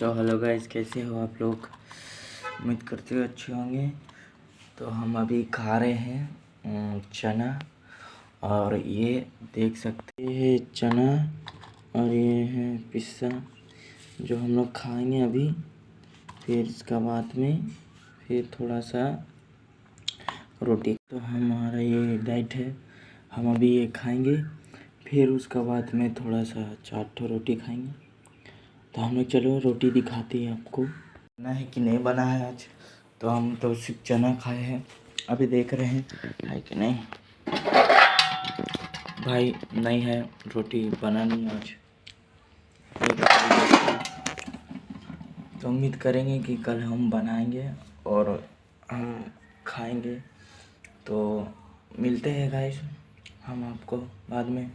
तो hello guys, कैसे हो आप लोग? उम्मीद करते हो अच्छे होंगे। तो हम अभी खा रहे हैं चना। और ये देख सकते हैं चना और ये है पिस्सा, जो हम लोग खाएँगे अभी। फिर इसका बाद में, फिर थोड़ा सा रोटी। तो हमारा ये डाइट है, हम अभी ये खाएँगे। फिर उसका बाद में थोड़ा सा चार रोटी खाएँगे। तो हम लोग चलो रोटी दिखाते हैं आपको। बना है कि नहीं बना है आज? तो हम तो सिर्फ़ चना खाए हैं। अभी देख रहे हैं। है कि नहीं? भाई, नहीं है रोटी बना नहीं आज। तो उम्मीद करेंगे कि कल हम बनाएँगे और हम खाएँगे। तो मिलते हैं गाइस हम आपको बाद में।